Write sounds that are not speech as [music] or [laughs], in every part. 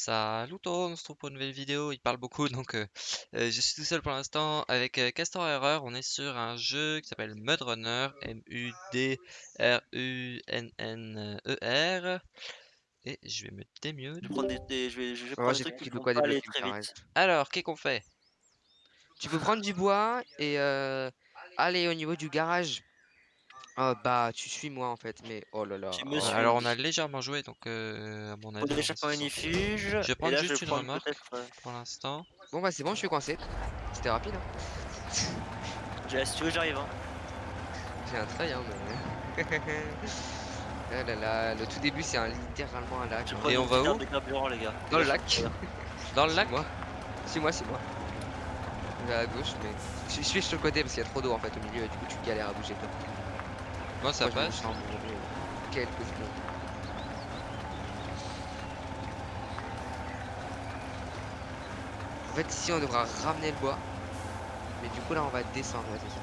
Salut tout le monde, on se retrouve pour une nouvelle vidéo, il parle beaucoup [laughs] donc euh, euh, je suis tout seul pour l'instant avec euh, Castor Error, on est sur un jeu qui s'appelle Mud Runner, M-U-D-R-U-N-N-E-R et je vais me démute. Je vais prendre des, des- je vais, je vais Ouais, prendre des trucs qui compris de vont quoi pas aller débloquer, très pareil. vite. Alors, qu'est-ce qu'on fait? Tu peux prendre du bois et euh, aller au niveau du garage. Oh, bah, tu suis moi en fait, mais oh là là. Tu oh. me suis. Alors on a légèrement joué donc euh, à mon avis on. Je vais prendre là, juste je une peut-être, euh, pour l'instant. Bon, bah, c'est bon, je suis coincé. C'était rapide. Hein. j'ai- Si tu veux, j'arrive. Hein. J'ai un trail, hein, mais. [laughs] Ah là là, le tout début, c'est un, littéralement un lac. Hein. Et on va où les gars? Dans le Là, lac. [laughs] Dans le lac? Moi. C'est moi, c'est moi. Je vais à gauche, mais. Je je suis sur le côté parce qu'il y a trop d'eau en fait au milieu et du coup tu galères à bouger toi. Moi ça Moi, je me passe. Quelques secondes. En fait, ici on devra ramener le bois. Mais du coup, là on va descendre, ouais, c'est ça.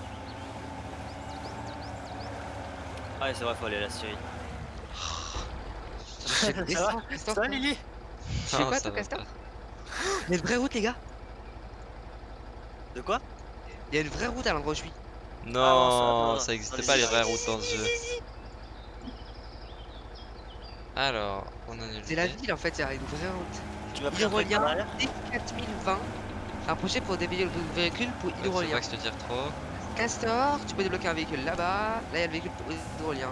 Ah, ouais, c'est vrai, faut aller à la Syrie. Descendre, [laughs] Christophe, Ça va. Lily? Ça toi, va Castor. Il y a une vraie route, les gars? De quoi? Il y a une vraie route à l'endroit où je suis. Non, va, ça ça n'existait pas les vraies routes dans ce jeu. Alors, on est C'est la ville en fait, il y a une vraie route. Tu truc Hydrolien par derrière D4020. Approchez pour dévier le véhicule pour Je sais hydrolien. pas que je te dire trop. Castor, tu peux débloquer un véhicule là-bas. Là, il y a le véhicule pour hydrolien.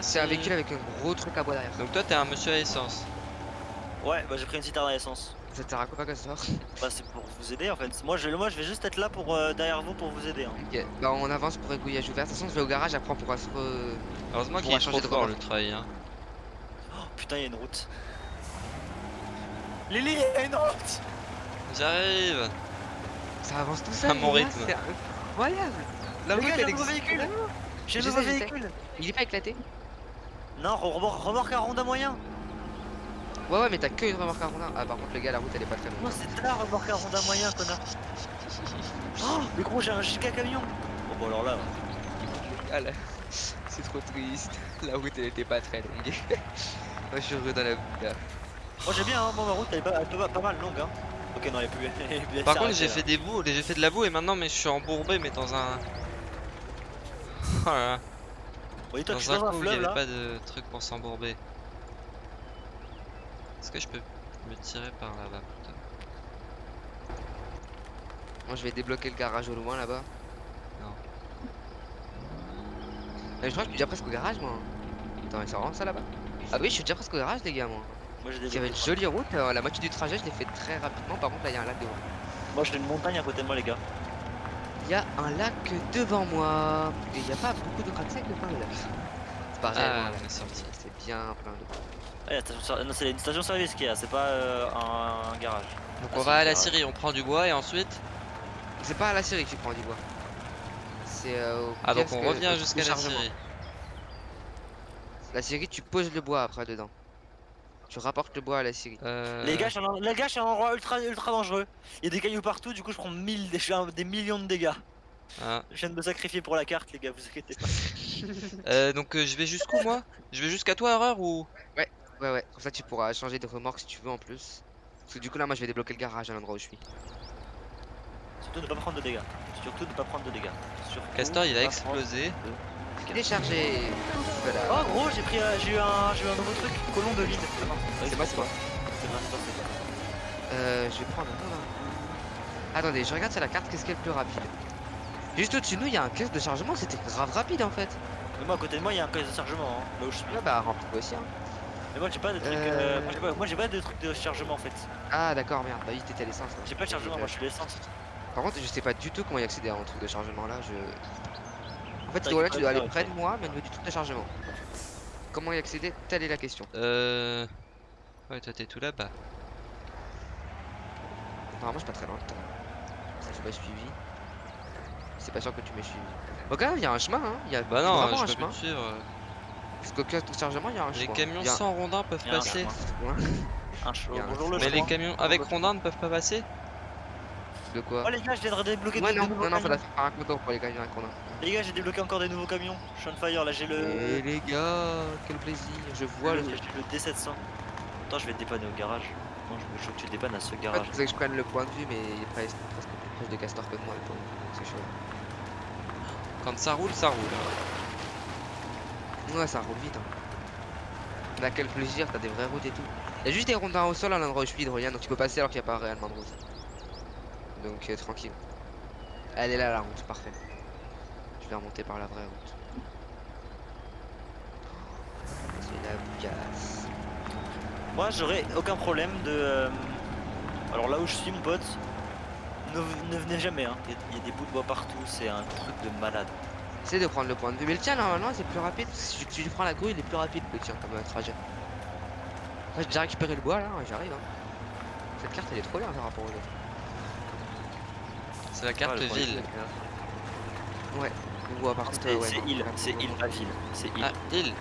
C'est un véhicule avec un gros truc à bois derrière. Donc toi t'es un monsieur à essence. Ouais, bah j'ai pris une citerne à essence. Ça te sert à quoi, Castor Bah, c'est pour vous aider en fait. Moi, je, moi, je vais juste être là pour euh, derrière vous pour vous aider. Hein. Ok, bah on avance pour aiguillage ouvert. De toute façon, je vais au garage, après on pourra se re... Heureusement qu'il trop changer de fort le trail. Hein. Oh, putain, il y a une route. Lily, il y a une route J'arrive Ça avance tout seul. À mon rythme. C'est incroyable. La route, elle existe véhicule. J'ai un Je nouveau véhicule Il est pas éclaté Non, remorque, remorque à ronde à moyen Ouais, ouais, mais t'as que une remorque à rondin. Ah, par contre, le gars, la route elle est pas très Non, longue. c'est ta remorque à ronde à moyen, connard Oh, mais gros, j'ai un giga camion Bon, bon, alors là, Ah là, [laughs] c'est trop triste. La route elle était pas très longue. [laughs] Moi je suis heureux dans la route là. moi j'ai bien, hein, moi ma route elle est pas, elle est pas, pas mal longue, hein. Ok, non, elle est plus. [laughs] Par contre j'ai fait des bouts, j'ai fait de la boue et maintenant mais je suis embourbé mais dans un... Oh là là. Oui, toi, Dans un coup il y fleuve avait là pas de truc pour s'embourber. Est-ce que je peux me tirer par là-bas putain Moi je vais débloquer le garage au loin là-bas. Non. Mais je crois que je suis déjà presque au garage moi. Attends, mais c'est vraiment ça là-bas Ah oui, je suis déjà presque au garage les gars moi. Moi j'ai des Il y avait une jolie route, euh, la moitié du trajet je l'ai fait très rapidement. Par contre là il y a un lac devant. Moi j'ai une montagne à côté de moi, les gars. Il y a un lac devant moi. Et il n'y a pas beaucoup de crack devant le lac. C'est pas Ah on est sorti. c'est bien plein ser- non, c'est une station service qui est là, c'est pas euh, un, un garage. Donc Ah, on c'est va à la. Syrie, on prend du bois et ensuite... C'est pas à la série que tu prends du bois. C'est euh, au Ah donc on revient jusqu'à la. Syrie. La série, tu poses le bois après dedans. Tu rapportes le bois à la série. Euh... Les gars, suis un endroit ultra, ultra dangereux. Il y a des cailloux partout, du coup je prends 1000, des, je fais un- des millions de dégâts. ah. Je viens de me sacrifier pour la carte, les gars, vous inquiétez pas. [laughs] Euh, donc euh, je vais jusqu'où moi? Je vais jusqu'à toi Horreur ou... Ouais, ouais, comme ça tu pourras changer de remorque si tu veux en plus. Parce que du coup là, moi je vais débloquer le garage à l'endroit où je suis. Surtout ne pas prendre de dégâts. Surtout ne pas prendre de dégâts. Surtout Castor il a explosé. Déchargé Voilà. Oh gros, j'ai pris, euh, j'ai eu un, j'ai eu un nouveau truc, colon de lead. Ah c'est moi, c'est moi. C'est moi, c'est. Euh, je vais prendre. Attendez, je regarde sur la carte, qu'est-ce qui est le plus rapide? Juste au-dessus de nous, il y a un caisse de chargement, c'était grave rapide en fait. Mais moi à côté de moi, il y a un caisse de chargement, hein, là où je suis. Là, bah remplis-toi aussi. Hein. Mais moi j'ai pas de trucs, Euh. euh, moi, j'ai pas, de trucs de chargement en fait. Ah d'accord, merde, bah oui, t'étais à l'essence. là. J'ai pas de chargement, moi je suis l'essence. Par contre, je sais pas du tout comment y accéder à un truc de chargement là. Je... En fait, voilà, que tu dois aller près de moi, mais au niveau du truc de chargement. Comment y accéder? Telle est la question. Euh... Ouais toi t'es tout là-bas. Normalement, je suis pas très loin. Ça, j'ai pas suivi. C'est pas sûr que tu m'aies suivi. Même, il y a un chemin, hein. Il y a Bah non, vraiment je un peux chemin. plus te suivre. Parce qu'au cas de chargement, il y a un Les chemin. camions Il y a sans rondins peuvent y a passer. chemin. [laughs] Un un- Bonjour le Mais les chemin. camions avec rondins ne peuvent pas passer De quoi? Oh les gars, je viens de débloquer Ouais, des, non, nouveaux non, non, camions. faire un contour pour les camions avec Ronin. Les gars, j'ai débloqué encore des nouveaux camions. Je suis on fire, là j'ai le. Et les gars, quel plaisir. Je vois le j'ai le D700. temps je vais te dépanner au garage Non, je veux je que tu dépannes à ce garage. c'est que je prenne le point de vue, mais il est presque, presque plus proche de Castor que moi. C'est chaud. Quand ça roule, ça roule. Ouais, ça roule vite. Hein. Mais quel plaisir, t'as des vraies routes et tout. Il y a juste des rondins au sol à l'endroit où je suis, Hydrolien, donc tu peux passer alors qu'il n'y a pas réellement de route. Donc euh, tranquille. Elle est là la route, parfait. Je vais remonter par la vraie route. C'est la bougasse. Moi j'aurais aucun problème de. euh, Alors là où je suis, mon pote, ne, ne venez jamais. hein. Il y a- il y, a des bouts de bois partout, c'est un truc de malade. Essaye de prendre le point de vue. Mais le tien, normalement, c'est plus rapide. Si tu, prends la grue, il est plus rapide le tien comme trajet. Là, j'ai déjà récupéré le bois là, ouais, j'arrive. Hein. Cette carte, elle est trop bien par rapport aux autres. C'est la Ah, carte le point de vue, ville. Le bois par contre. C'est ouais, île, c'est île, pas ville. C'est île. Ah, île.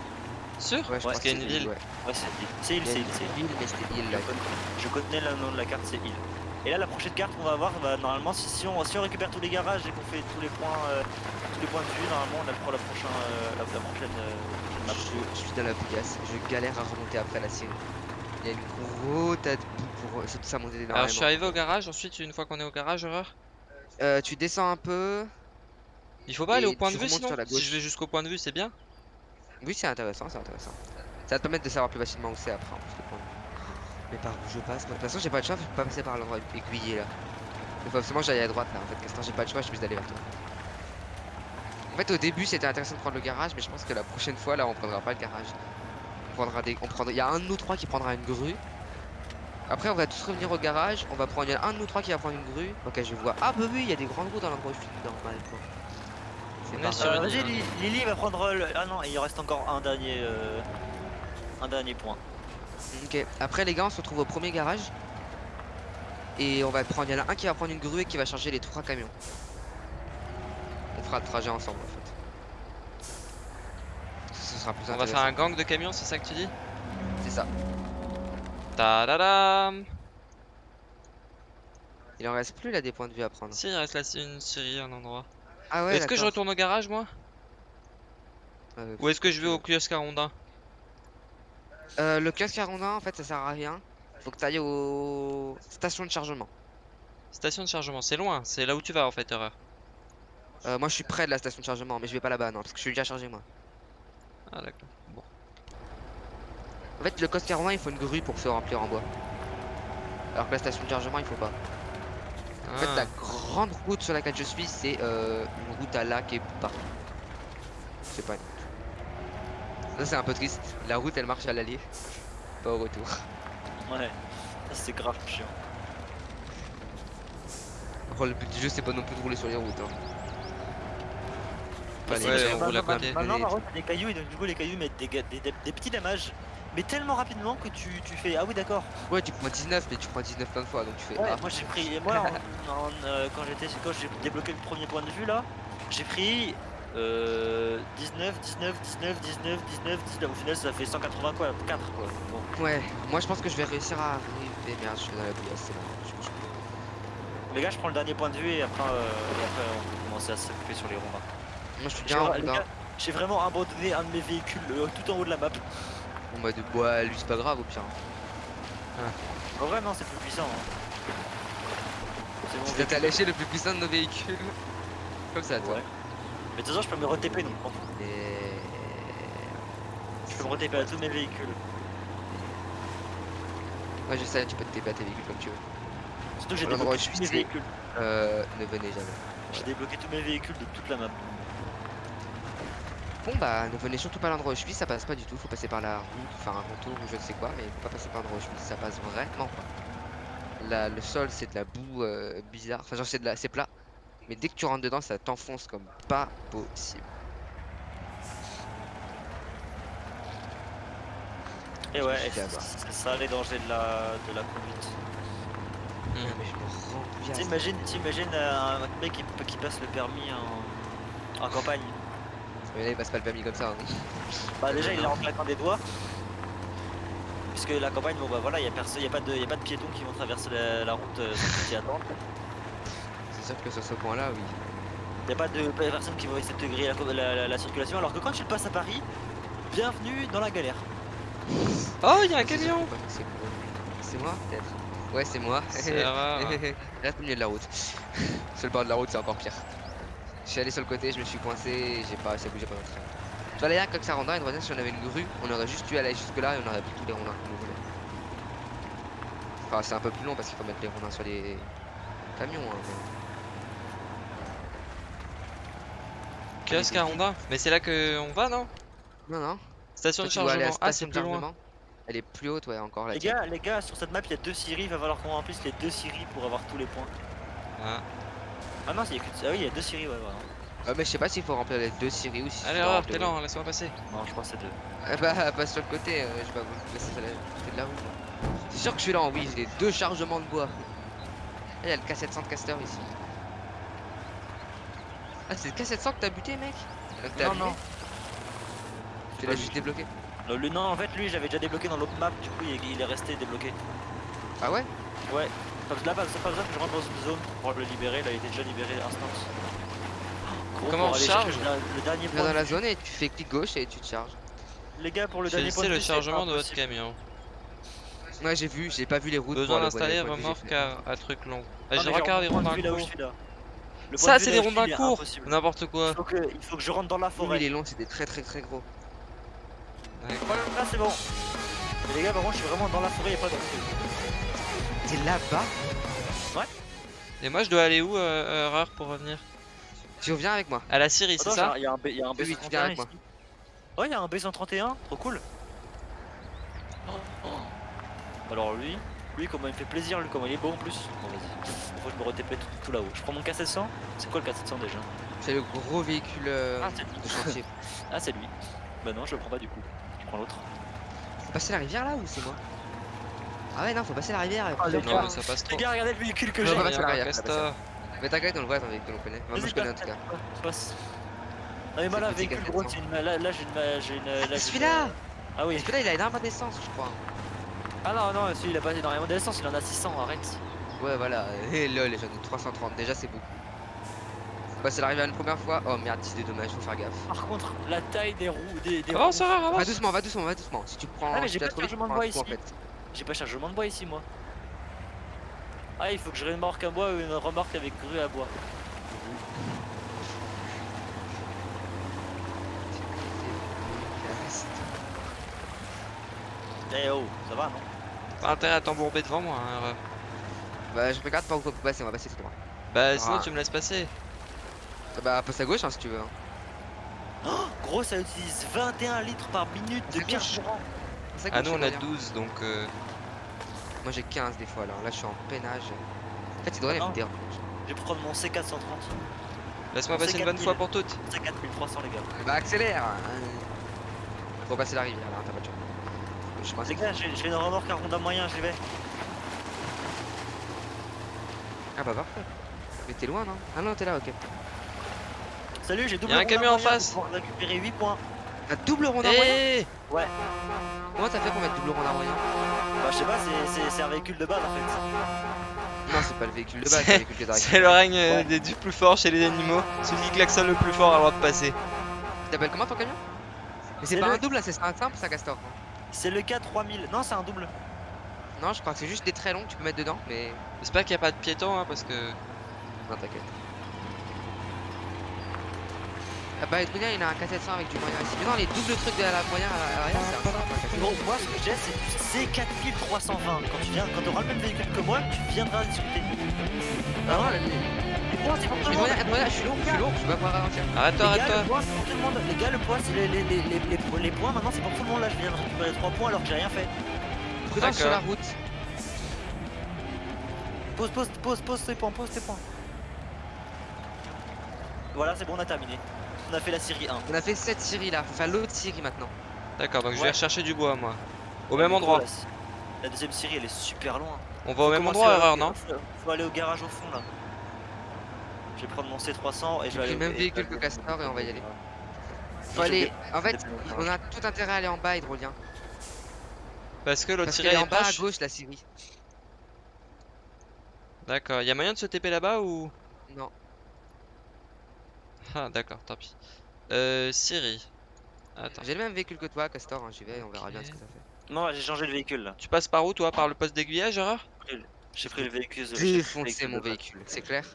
Sûr? Ouais, je Ouais, qu'il y a une c'est ville. ouais. Ouais, c'est île. C'est île, c'est île, c'est île. île, mais c'était île Je là. connais, je connais le nom de la carte, c'est île. Et là, la prochaine carte qu'on va avoir, bah, normalement, si, si on, si on récupère tous les garages et qu'on fait tous les points, euh, tous les points de vue, normalement, on a pour la prochaine, euh, la, la prochaine, euh, prochaine map. Je, je suis dans la bougasse. Je galère à remonter après la série. Il y a une grosse tas de boue pour surtout ça monter énormément. Alors je suis arrivé au garage, ensuite une fois qu'on est au garage, horreur. Euh, tu descends un peu. Il faut pas aller au point de vue sinon sur la Si je vais jusqu'au point de vue, c'est bien Oui, c'est intéressant, c'est intéressant. Ça va te permettre de savoir plus facilement où c'est après. en plus, le point de vue. Mais par où je passe moi, De toute façon, j'ai pas de choix, je peux pas passer par l'endroit aiguillé là. Il faut absolument que j'aille à droite là. En fait, Castor, j'ai pas de choix, je suis obligé d'aller vers toi. En fait, au début, c'était intéressant de prendre le garage, mais je pense que la prochaine fois là, on prendra pas le garage. On prendra des. On prendra... Il y a un de nous trois qui prendra une grue. Après, on va tous revenir au garage. On va prendre il y a un de nous trois qui va prendre une grue. Ok, je vois. Ah, bah oui, il y a des grandes routes dans l'endroit où je suis normal quoi. Euh, Vas-y, Lily va prendre le... Ah non, il reste encore un dernier, euh, un dernier point. Ok, après les gars, on se retrouve au premier garage. Et on va prendre, il y en a un qui va prendre une grue et qui va charger les trois camions. On fera le trajet ensemble en fait. Ce sera plus On va faire un gang de camions, c'est ça que tu dis? C'est ça. Tadadam Il en reste plus là des points de vue à prendre. Si, il reste là une série, un endroit. Ah ouais, est-ce que je retourne au garage moi? Euh, Ou est-ce que je vais au kiosque à rondin euh, le kiosque à rondin en fait ça sert à rien. Faut que tu ailles au station de chargement. Station de chargement, c'est loin, c'est là où tu vas en fait, erreur. Euh, moi je suis près de la station de chargement mais je vais pas là-bas non parce que je suis déjà chargé moi. Ah d'accord. Bon. En fait le kiosque à rondin il faut une grue pour se remplir en bois. Alors que la station de chargement il faut pas. En fait, Ah. la grande route sur laquelle je suis, c'est euh, une route à lac et partout. C'est pas une. Ça, c'est un peu triste. La route, elle marche à l'aller, pas au retour. Ouais, ça, c'est grave chiant. Après, le but du jeu, c'est pas non plus de rouler sur les routes. Hein. Pas les ouais, gens- on roule à maintenant- côté. Contre, t'as des cailloux et donc du coup, les cailloux mettent des, ga- des, des- des petits damages, mais tellement rapidement que tu, tu fais Ah oui, d'accord. Ouais, tu prends 19, mais tu prends 19 plein de fois, donc tu fais. Ouais, ah. moi j'ai pris. Moi, en- en, euh, quand j'étais quand j'ai débloqué le premier point de vue là, j'ai pris euh, 19, 19, 19, 19, 19, 19. Au final, ça fait 180 quoi, 4 quoi. Bon. Ouais, moi je pense que je vais réussir à arriver. Merde, je suis dans la bouillasse, c'est bon. je- Les gars, je prends le dernier point de vue et après, euh, et après on peut commencer à s'occuper sur les ronds. Moi je suis bien en hein. gars, j'ai vraiment abandonné un de mes véhicules euh, tout en haut de la map. Bon bah de bois, lui c'est pas grave au pire. En vrai, non, c'est plus puissant. hein. C'est t'as lâché le plus puissant de nos véhicules. Comme ça, toi. Ouais. Mais de toute façon, je peux me re-TP donc. Et... Je peux me re-TP à tous mes véhicules. Ouais, je sais, tu peux te TP à tes véhicules comme tu veux. Surtout que j'ai débloqué tous mes véhicules. Euh, ne venez jamais. J'ai débloqué tous mes véhicules de toute la map. Bon bah, ne venez surtout pas à l'endroit où je suis, ça passe pas du tout, faut passer par la route, faire un retour ou je ne sais quoi, mais faut pas passer par l'endroit où je suis, ça passe vraiment pas. Là, le sol c'est de la boue euh, bizarre, enfin genre c'est de la, c'est plat, mais dès que tu rentres dedans ça t'enfonce comme pas possible. Et ouais, c'est ça les dangers de la, de la conduite. Hmm. Ah. T'imagines, t'imagines un mec qui, qui passe le permis en, en campagne. Mais là il passe pas le permis comme ça. hein. Bah déjà il est en claquant des doigts. Puisque la campagne, bon bah voilà, il y a personne, y a pas de, y a pas de piétons qui vont traverser la, la route euh, sans qu'ils attendent. C'est sûr que sur ce point là, oui. Y a pas de pas de personnes qui vont essayer de te griller la, la- la- la circulation. Alors que quand tu le passes à Paris, bienvenue dans la galère. Oh, il y a un C'est camion que c'est. C'est moi peut-être Ouais c'est moi. [laughs] C'est rare. Reste au milieu de la route. [laughs] sur le bord de la route c'est encore pire. Je suis allé sur le côté, je me suis coincé j'ai pas à bouger pendant très longtemps. Tu vois là quand ça rendra une revenir si on avait une grue, on aurait juste dû aller jusque là et on aurait pris tous les rondins qu'on voulait. Enfin c'est un peu plus long parce qu'il faut mettre les rondins sur les camions. Hein, mais- Kiosque à Honda. Mais c'est là que on va, non? Non non. Station de chargement. Ah, c'est plus loin. Elle est plus haute ouais encore la Les gars, les gars, sur cette map, il y a deux scieries. Il va falloir qu'on remplisse les deux scieries pour avoir tous les points. Ah. Ah non, il y a que... ah oui, il y a deux scieries, ouais, voilà. Euh, mais je sais pas s'il faut remplir les deux scieries ou si Allez, remplir t'es lent, laisse-moi passer. Non, je crois que c'est deux. Ah [laughs] bah passe sur le côté, euh, je sais pas vous laisser la de la moi. C'est sûr que je suis lent, oui, j'ai deux chargements de bois. Ah, Il y a le K700 de caster ici. Ah c'est le K700 que t'as buté mec t'as Non, non. Tu l'as juste débloqué le- non, en fait, lui, j'avais déjà débloqué dans l'autre map. Du coup, il, il est resté débloqué. Ah ouais Ouais. Pas- Là, pas, pas besoin que je rentre dans une zone pour le libérer. Là, il était déjà libéré instance. Gros, Comment on charge le, dernier Tu point. vas dans la zone et tu fais clic gauche et tu te charges. Les gars, pour le dernier point de le c'est chargement de votre camion. Ouais j'ai vu, j'ai pas vu les routes. Besoin d'installer remorque à, à truc long. Ah, j'ai regardé les le point de Le Ça, de c'est des rondins courts. N'importe Il quoi. faut, que, il faut que je rentre dans la Oui, forêt. il est long, c'est des très très très gros. Voilà, là c'est bon. Mais les gars, par contre, je suis vraiment dans la forêt, y'a pas de T'es là-bas? Et moi, je dois aller où, euh, erreur, pour revenir? Tu reviens avec moi. À la Syrie, c'est ça? il y a un, B- y a un Oui, oui, tu viens B131 avec ici. Ouais, il y a un B131, trop cool. Oh. Alors lui, lui comment il me fait plaisir, lui comment il est beau en plus. Bon vas-y, faut que je me retépais tout, tout là-haut. Je prends mon K700, c'est quoi le K700 déjà? C'est le gros véhicule euh, Ah c'est de lui. chantier. [laughs] Ah c'est lui. Bah non, je le prends pas du coup. Je prends l'autre. Faut passer la rivière là ou c'est moi? Ah ouais non faut passer la rivière. Ah, Non, mais ça passe trop. Les gars, regardez le véhicule que Je j'ai. castor. Mais t'inquiète on le voit ton véhicule on connaît. Enfin, moi Vas-y, je connais en passe, tout cas. passe, passe. Non mais moi là, véhicule gros, K700. c'est une... là, là j'ai une... là, j'ai une- celui-là Ah oui. Parce que là il a énormément d'essence je crois. Ah non, non, celui il a pas énormément d'essence, il en a 600, arrête. Ouais voilà. Et lol j'en ai 330 déjà c'est beaucoup. Bah c'est l'arrivée une première fois. Oh merde 10 des dommages faut faire gaffe. Par contre, la taille des roues, des, des Avance, roues- erreur, Va avance doucement va doucement va doucement. Si tu prends. Ah, mais j'ai pas de chargement de un bois coup, en ici. fait. J'ai pas chargement de bois ici, moi. Ah, il faut que je remorque à bois ou une remorque avec grue à bois. Eh oh, ça va, non? Pas intérêt à t'embourber devant moi, hein. Bah je regarde pas où faut passer on va passer tout droit. Bah, sinon, Ah. tu me laisses passer. Bah passe à gauche hein, si tu veux. hein. Gros, ça utilise 21 litres par minute de carburant. Ah, nous, on a bien. 12, donc. euh, Moi j'ai 15 des fois alors là je suis en peinage. En fait il devrait Ah me déranger. Je vais prendre mon C430. Laisse-moi C'est passer une bonne 4000. fois pour toutes. C4300, les gars. Bah accélère hein. Faut passer la rivière là, t'as pas de chance. Le chemin, Les c'est- gars, j'ai une remorque à ronda moyen, j'y vais. Ah bah parfait. Mais t'es loin non? Ah non t'es là ok. Salut, j'ai double un ronda camion en moyen face. pour récupérer 8 points. Un double rond en moyen? Eh Comment t'as fait pour mettre double rond en moyen? Bah, je sais pas, c'est- un véhicule de base en fait. Non c'est pas le véhicule de base, c'est le véhicule que t'as C'est le règne euh, Ouais. des- du plus fort chez les animaux. Celui qui klaxonne le plus fort a le droit de passer. Tu t'appelles comment ton camion? Mais c'est pas le- un double là, c'est un simple ça Castor. C'est le K3000. Non, c'est un double. Non je crois que c'est juste des traits longs que tu peux mettre dedans mais. J'espère qu'il n'y a pas de piétons, hein, parce que. Non t'inquiète. Ah bah Edwina il a un K700 avec du moyen ici. Mais non les doubles trucs de la moyen à l'arrière c'est un simple. un K700. Gros, moi ce que j'ai c'est du C4320. Quand tu viens, quand t'auras le même véhicule que moi, tu viendras discuter. Ah non, je suis lourd, je suis lourd, je vais pas pouvoir ralentir. Arrête-toi, Les gars, le arrête-toi. point, c'est pour tout le monde. Les gars, le point, c'est les, les, les, les, les- les points. Maintenant, c'est pour tout le monde. Là, je viens de récupérer 3 points alors que j'ai rien fait. Prudence sur la route. Pose, pose, pose, pose tes points, pose tes points. Voilà, c'est bon, on a terminé. On a fait la série 1. On a fait cette série là, faire l'autre série maintenant. D'accord, donc je vais rechercher du bois, moi. Au même endroit. La, deuxième série, elle est super loin. On va au même endroit, erreur, non faut aller au garage au fond là. Je vais prendre mon C300 et je vais aller J'ai même véhicule que Castor et on va y aller. Faut En fait, on a tout intérêt à aller en bas, Hydrolien. Parce que l'autre tiré est est en bas à gauche la série. D'accord, y a moyen de se TP là-bas ou? Non. Ah, d'accord, tant pis. Euh, Siri. Attends. J'ai le même véhicule que toi, Castor, hein, j'y vais, on verra bien ce que ça fait. Non, j'ai changé de véhicule là. Tu passes par où toi Par le poste d'aiguillage, Erreur J'ai pris le véhicule. j'ai pris le Défoncer mon véhicule, c'est clair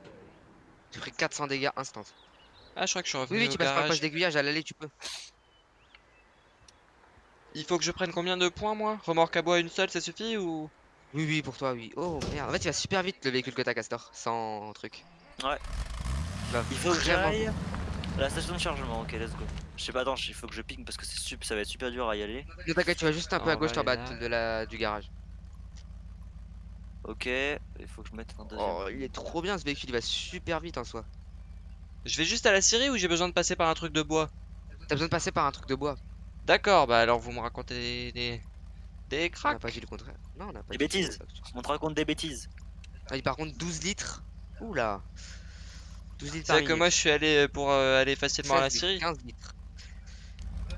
J'ai pris 400 dégâts instant. Ah, je crois que je suis revenu Oui, oui, au tu passes par garage. poste d'aiguillage, à l'aller, tu peux. Il faut que je prenne combien de points, moi? Remorque à bois une seule, ça suffit ou? Oui, oui, pour toi, oui. Oh merde, en fait, il va super vite le véhicule que t'as, Castor, sans truc. Ouais. Il faut que vraiment j'aille à la station de chargement. Ok, let's go. Je sais pas, attends, il faut que je ping parce que c'est ça va être super dur à y aller. Ne t'inquiète, tu vas juste un peu à gauche va en bas de la, du garage. Ok, il faut que je mette un deuxième. Oh, il est trop bien ce véhicule, il va super vite en soi. Je vais juste à la scierie ou j'ai besoin de passer par un truc de bois? T'as besoin de passer par un truc de bois. D'accord, bah alors vous me racontez des... des, des On n'a cracks pas dit le contraire. Non, on n'a pas Des dit le bêtises. On te raconte des bêtises. Ah, il par contre 12 litres. Oula. 12 litres C'est que moi je suis allé euh, pour euh, aller facilement à la 16 scierie. litres, 15 litres.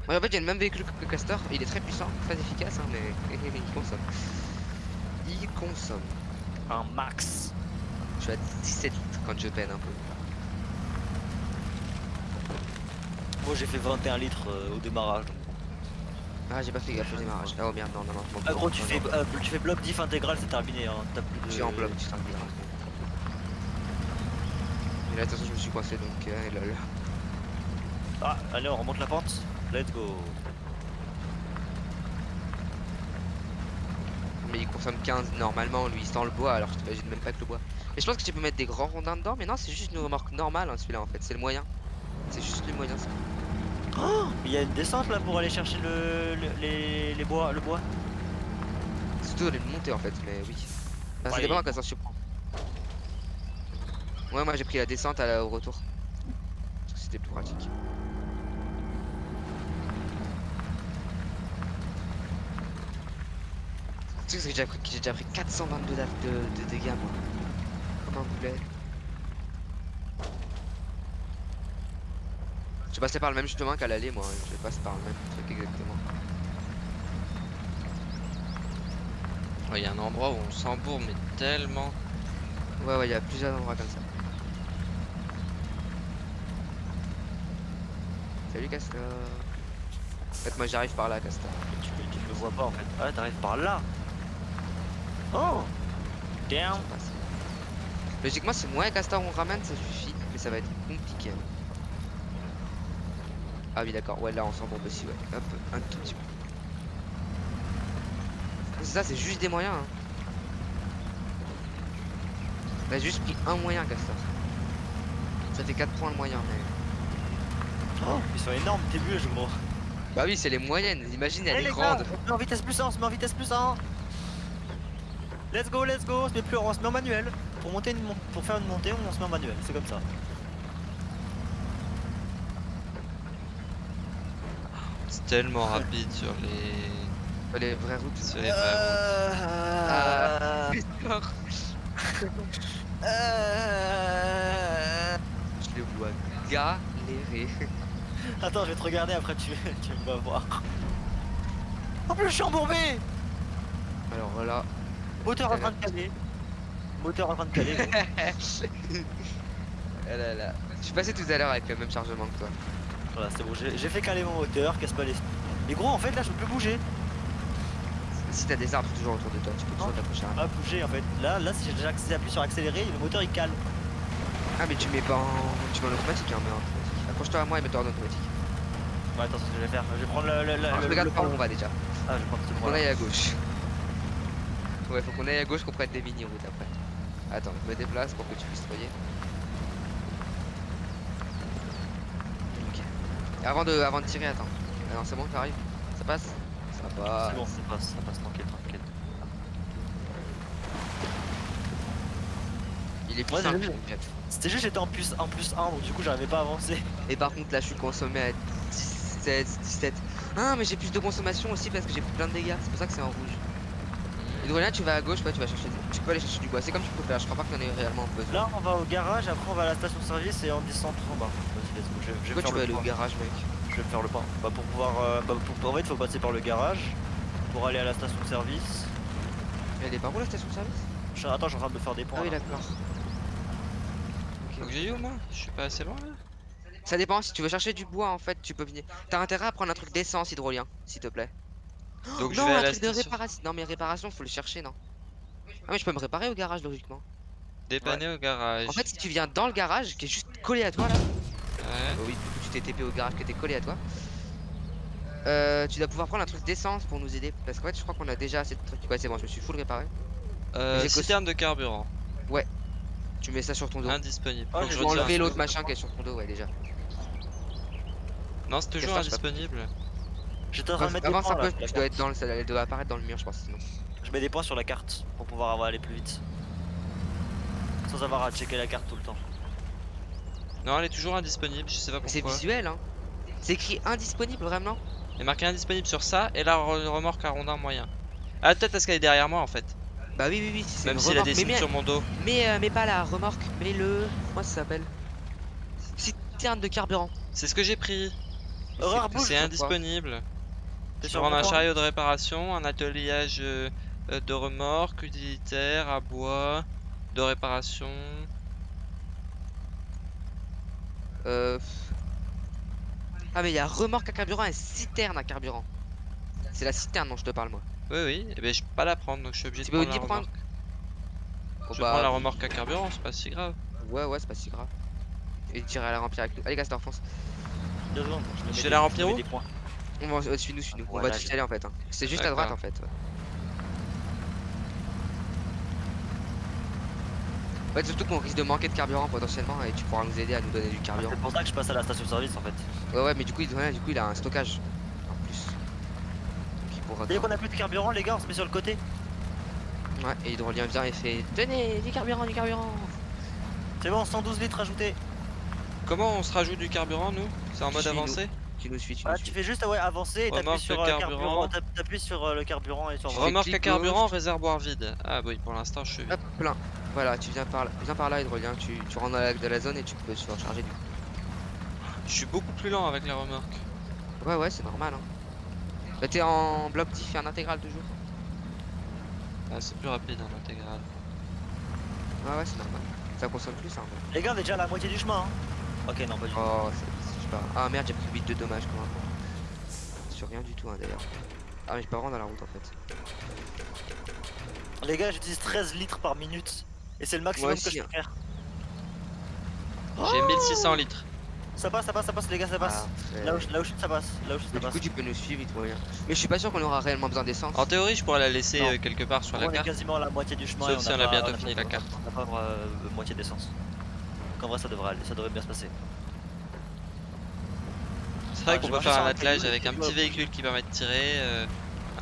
Ouais, en fait, il y a le même véhicule que Castor. Il est très puissant, très efficace, hein, mais [laughs] il consomme. Consomme. Un max. Je suis à 17 litres quand je peine un peu. Moi j'ai fait 21 litres euh, au démarrage. donc. Ah, j'ai pas fait gaffe au démarrage. Ah, oh merde, non, non, non. Ah gros, tu non, fais, non. euh, tu fais bloc diff intégral, c'est terminé. Hein. T'as plus de. Je suis en bloc, tu t'en diras. Mais là, attention, je me suis coincé donc. Euh, lol. Ah, allez, on remonte la pente. Let's go. Mais il consomme 15 normalement, lui, sans le bois, alors je t'imagine même pas que le bois. Mais je pense que tu peux mettre des grands rondins dedans, mais non, c'est juste une remorque normale hein, celui-là en fait, c'est le moyen. C'est juste le moyen. ça. Oh, il y a une descente là pour aller chercher le, le- les, les bois, le bois. Surtout une montée en fait, mais oui. Enfin, ça Ouais, dépend il- quand ça se prend. Ouais, moi j'ai pris la descente à la- au retour. Parce que c'était plus pratique. Que j'ai déjà, pris- j'ai déjà pris 422 daf- de, de dégâts moi. Comme un boulet. Je passais par le même chemin qu'à l'aller moi, je passe par le même truc exactement. Il y a un endroit où on s'embourbe mais tellement. Ouais ouais, il y a plusieurs endroits comme ça. Salut Castor. En fait moi j'arrive par là Castor. Tu, tu le vois pas en fait. Ah, t'arrives par là. Oh Damn. Logiquement si moi et Castor on ramène ça suffit, mais ça va être compliqué. Ah oui d'accord, ouais là on s'embourbe aussi ouais. Hop, un tout petit peu. C'est ça, c'est juste des moyens. Hein. T'as juste pris un moyen Castor. Ça fait 4 points le moyen mais... Oh, Ils sont énormes tes bûches gros. Bah oui c'est les moyennes, imagine elle Eh, est les grande. on en vitesse plus 1, on se met en vitesse plus 1 Let's go, let's go, on se met plus, on se met en manuel. Pour monter une pour faire une montée, on se met en manuel, c'est comme ça. C'est tellement rapide sur les. Les vraies routes. sur les vraies routes. Euh... Castor, Euh... Je les vois galérer. Attends, je vais te regarder après, tu, tu vas voir. En plus, je suis embourbé Alors voilà. Moteur en train de caler. Moteur en train de caler. [laughs] là là. Je suis passé tout à l'heure avec le même chargement que toi. voilà, c'est bon, j'ai fait caler mon moteur, casse pas les. Mais gros, en fait, là, je peux plus bouger. Si t'as des arbres toujours autour de toi, tu peux toujours t'approcher. un- Pas bouger, en fait. Là, là, si j'ai j'appuie sur accélérer, le moteur il cale. Ah mais tu mets pas en... Tu mets en automatique hein, mais en automatique. Accroche-toi à moi et mets-toi en automatique. Ouais, attends, c'est ce que je vais faire. Je vais prendre le. le, le, Alors, je le- regarde le par où on va déjà. Ah, je à gauche. Ouais, faut qu'on aille à gauche qu'on prenne des mini-routes après. Attends, je me déplace pour que tu puisses voyer. Ok. Et avant de, avant de tirer, attends. Ah non, c'est bon, t'arrives Ça passe Ça passe. C'est bon, ça passe, ça passe tranquille, tranquille. Il est plus Ouais. C'était juste j'étais en plus, en plus 1, donc du coup j'arrivais pas à avancer. [laughs] Et par contre là je suis consommé à 17, 17. Ah mais j'ai plus de consommation aussi parce que j'ai pris plein de dégâts, c'est pour ça que c'est en rouge. Hydrolien tu vas à gauche, ouais, tu vas chercher du... Tu peux aller chercher du bois, c'est comme tu peux faire, je crois pas qu'il y en ait réellement besoin. Là on va au garage, après on va à la station service et on descend en bas. Vas-y, let's go. Je, je vais faire tu veux le aller au garage mec Je vais me faire le point. Bah pour pouvoir, euh, bah, pour, en fait faut passer par le garage pour aller à la station service. Elle est par où la station de service? Je- attends, je suis en train de faire des points. Ah oui là. d'accord. Faut que j'aille où moi? Je suis pas assez loin là Ça dépend, si tu veux chercher du bois en fait tu peux venir. T'as intérêt à prendre un truc d'essence hydrolien, s'il te plaît. [gasps] Donc je non, vais à un la truc de station. réparation. Non, mais réparation, faut le chercher, non? Ah, mais je peux me réparer au garage, logiquement. Dépanner au garage. En fait, si tu viens dans le garage, qui est juste collé à toi là, Ouais. Bah oui, du coup, tu t'es TP au garage qui était collé à toi. Euh, tu dois pouvoir prendre un truc d'essence pour nous aider. Parce qu'en fait, je crois qu'on a déjà assez de trucs. Ouais, c'est bon, je me suis full réparé. Euh, J'ai que- citerne de carburant. Tu mets ça sur ton dos. Indisponible. Ah, que j'ai je retire enlever l'autre machin qui est sur ton dos, ouais, déjà. Non, c'est toujours je indisponible. J'étais en train de mettre des Avance points là. peu, tu dois carte. être dans le. Elle doit apparaître dans le mur, je pense. Sinon. Je mets des points sur la carte pour pouvoir avoir- aller plus vite. Sans avoir à checker la carte tout le temps. Non, elle est toujours indisponible, je sais pas Mais C'est visuel, hein. C'est écrit indisponible, vraiment Il est marqué indisponible sur ça et la re- remorque à rondin moyen. Ah, peut-être parce qu'elle est derrière moi en fait. Bah oui, oui, oui. c'est Même s'il a des signes sur mon dos. mais, euh, mais pas la remorque, mais le. Comment ça s'appelle? Citerne de carburant. C'est ce que j'ai pris. C'est- bouge. C'est sur un chariot de réparation, un ateliage euh, euh, de remorque, utilitaire, à bois, de réparation. Euh... Ah mais il y a remorque à carburant et citerne à carburant. C'est la citerne dont je te parle moi. Oui, oui, et ben je peux pas la prendre donc je suis obligé Tu de peux prendre la aussi prendre- remorque. Oh, Je bah, prends la remorque à carburant, c'est pas si grave. Ouais ouais c'est pas si grave. Et tirer à la remplir avec nous. Allez secondes, me Je vais la remplir où des points. On va suis-nous. On va Voilà, je- aller en fait. hein. C'est juste à droite en fait. ouais. Ouais, surtout qu'on risque de manquer de carburant potentiellement et tu pourras nous aider à nous donner du carburant. C'est pour ça que je passe à la station service en fait. Ouais ouais mais du coup il, ouais, du coup, il a un stockage en plus. Donc il pourra Dès qu'on a plus de carburant, les gars, on se met sur le côté. Ouais et Hydrolien vient et fait Tenez du carburant du carburant C'est bon, 112 litres ajoutés. Comment on se rajoute du carburant nous? C'est en mode avancé? Tu nous suis, tu Ah, nous tu fais juste ouais, avancer et t'appuies Remorque sur euh, carburant. carburant. t'app- T'appuies sur euh, le carburant et sur remorque. À carburant, gauche. réservoir vide. Ah oui, pour l'instant je suis. Hop, plein. Voilà, tu viens par là, viens par là, Hydrolien. Tu, tu rentres dans la, zone et tu peux surcharger du Je suis beaucoup plus lent avec la remorque. Ouais, ouais, c'est normal. Hein. Bah, t'es en bloc diff et en intégral toujours. Ah, c'est plus rapide en intégral. Ouais, ouais, c'est normal. Ça consomme plus, hein. Les gars, on est déjà à la moitié du chemin. Hein. Ok, non, pas du tout. Oh, pas. Ah merde, j'ai pris 8 de dommages quand même. Sur rien du tout, hein, d'ailleurs. Ah, mais j'ai pas vraiment dans la route en fait. Les gars, j'utilise 13 litres par minute. Et c'est le maximum aussi, que je hein. peux faire. J'ai 1600 litres. Ça passe, ça passe, ça passe, les gars, ça passe. Là où, je- là où je ça passe. Là où je- ça du passe. coup, tu peux nous suivre, Hydrolien. Mais je suis pas sûr qu'on aura réellement besoin d'essence. En théorie, je pourrais la laisser Non. euh, quelque part sur la on est carte. quasiment à la moitié du chemin. Sauf et si on a pas- bientôt fini la carte. On n'a pas euh, moitié d'essence. Donc en vrai, ça devrait aller, ça devrait bien se passer. C'est vrai Ah, qu'on peut faire un attelage avec un et petit véhicule qui permet de tirer, euh,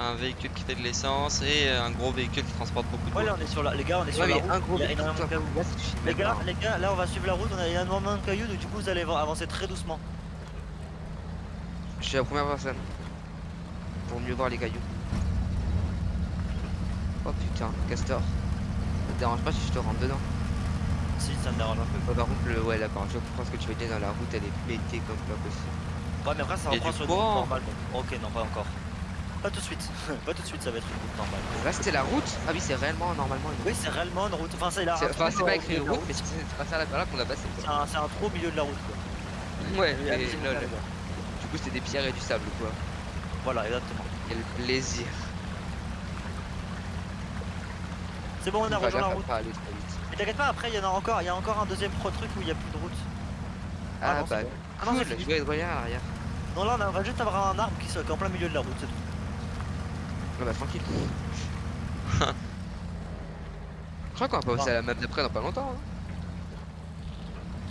un véhicule qui fait de l'essence et euh, un gros véhicule qui transporte beaucoup de Ouais, là on est sur la. Les gars, on est sur Ouais, la route. un gros il y a véhicule, énormément de toi, cailloux. là, ça suffit Les gars, pas, les gars, là on va suivre la route, on a énormément de cailloux, donc du coup vous allez avancer très doucement. Je suis la première personne. Pour mieux voir les cailloux. Oh putain, Castor. Ça te dérange pas si je te rentre dedans? Si, ça me dérange un peu. Ouais, par contre, le... ouais, d'accord, je comprends ce que tu veux dire dans la route, elle est pétée comme pas possible. Ouais, mais après ça reprend sur une route normale. donc- Ok, non, pas encore. Pas tout de suite. [laughs] pas tout de suite, ça va être une route normale. Là, c'était la route Ah oui, c'est réellement normalement une route. Oui, c'est réellement une route. Enfin, c'est. C'est- Enfin, c'est pas écrit une route, mais c'est c'est pas ça là, là qu'on a passé. C'est un, c'est un trou au milieu de la route quoi. [laughs] Ouais, Il y a mais des lol. Du coup, c'était des pierres et du sable, quoi. Voilà, exactement. Quel plaisir. C'est bon, on a rejoint la route. pas aller trop vite. Mais t'inquiète pas, après il y en a encore, il y a encore un deuxième pro truc où il y a plus de route. Ah Ah, bah, bon. Ah non, je vais être relié à l'arrière. Non, là on, va juste avoir un arbre qui, est en plein milieu de la route, c'est tout. Ah bah, tranquille. [laughs] Je crois qu'on va passer à la map d'après dans pas longtemps. Hein.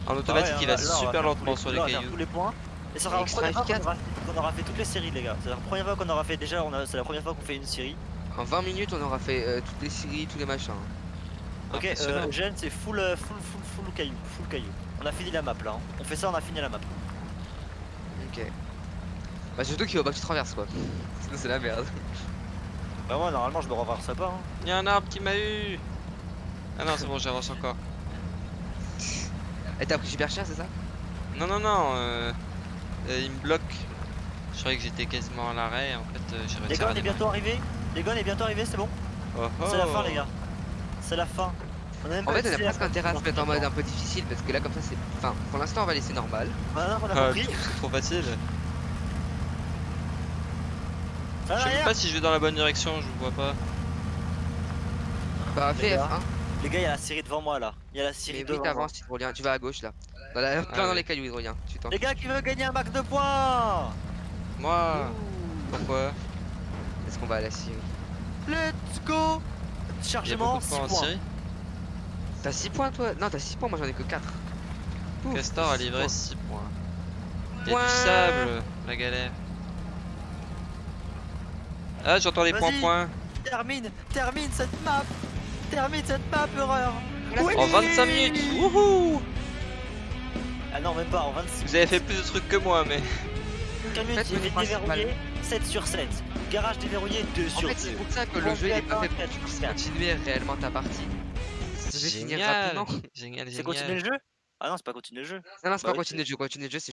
En automatique, Ah ouais, il va là, on va super lentement sur les cailloux. tous les points. Et ça sera la première fois qu'on aura, fait toutes les séries, les gars. C'est la première fois qu'on aura fait. Déjà, on a- c'est la première fois qu'on fait une série. En 20 minutes, on aura fait euh, toutes les séries, tous les machins. Ok, euh, Gênes, c'est full, euh, full, full, full caillou. Full caillou. On a fini la map là. hein. On fait ça, on a fini la map. Ok. Bah, surtout qu'il faut pas que tu traverses, quoi. Sinon, c'est la merde. [laughs] Bah, moi, normalement, je me renverserai pas. hein. Il y a un arbre qui m'a eu Ah non, c'est bon, j'avance encore. Et t'as pris super cher, c'est ça? Non, non, non, euh, euh, il me bloque. Je croyais que j'étais quasiment à l'arrêt, en fait, euh, j'ai Les réussi gars, à on est bientôt arrivé. Les gars, on est bientôt arrivé, c'est bon Oh, C'est la fin, oh. les gars. C'est la fin. On a même En fait, on a presque intérêt à se mettre en mode un peu difficile parce que là, comme ça, c'est. Enfin, pour l'instant, on va laisser normal. Voilà, on a compris. c'est trop facile. Ça Je sais même pas si je vais dans la bonne direction, je vois pas. Bah, gars. F1. Les gars, il y a la série devant moi là. Il y a la série Mais devant t'avances, Hydrolien. Tu vas à gauche là. Dans la... Plein dans ouais. les cailloux, Hydrolien. Tu t'en Les gars, qui veut gagner un max de points Moi, pourquoi? Est-ce qu'on va à la Syrie Let's go Chargement, de 6 points en points. Syrie. T'as 6 points toi? Non, t'as 6 points, moi j'en ai que 4. Ouf, Castor a six livré points. 6 points. Il y a du sable, la galère. Ah, j'entends les Vas-y. points-points. Termine, termine cette map Termine cette map, horreur Oui. En 25 minutes Wouhou Ah non, même pas, en 26 Vous avez fait plus de trucs que moi, mais... minutes, Faites il le est principal. déverrouillé, 7 sur 7. Garage déverrouillé, 2 En sur fait, 2. c'est pour ça que le jeu il est pas fait pour continuer réellement ta partie. Génial C'est continuer le jeu? Ah non, c'est pas continuer le jeu. Non, non, c'est Bah pas oui, continuer le jeu. Continuer le jeu, c'est